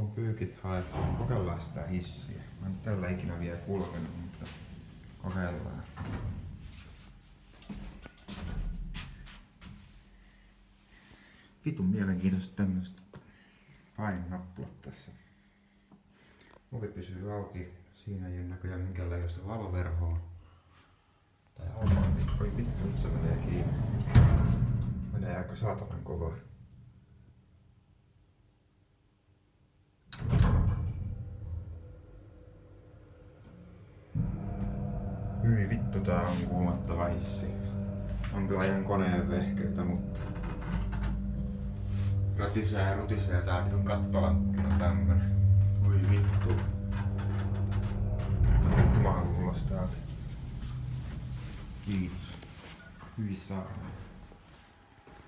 loppuun pyykit haettu. Kokeillaan sitä hissiä. Mä en tällä ikinä vielä kulkenut, mutta kokeillaan. Vitun mielenkiintoista tämmöistä paininappulat tässä. Ovi pysyy auki. Siinä ei ole näköjään minkäänlaista valoverhoa. Tai automaatti. Oi vittu, nyt se menee kiinni. Menee aika saatanan kovaa. Hyi vittu tää on kuumattava hissi. On kyllä ihan koneen vehkeitä, mutta... Ratisee ja rutisee tää vitun kattolankki on tämmönen. Voi vittu. Mä haluan ulos täältä. Kiitos. Hyi saatana.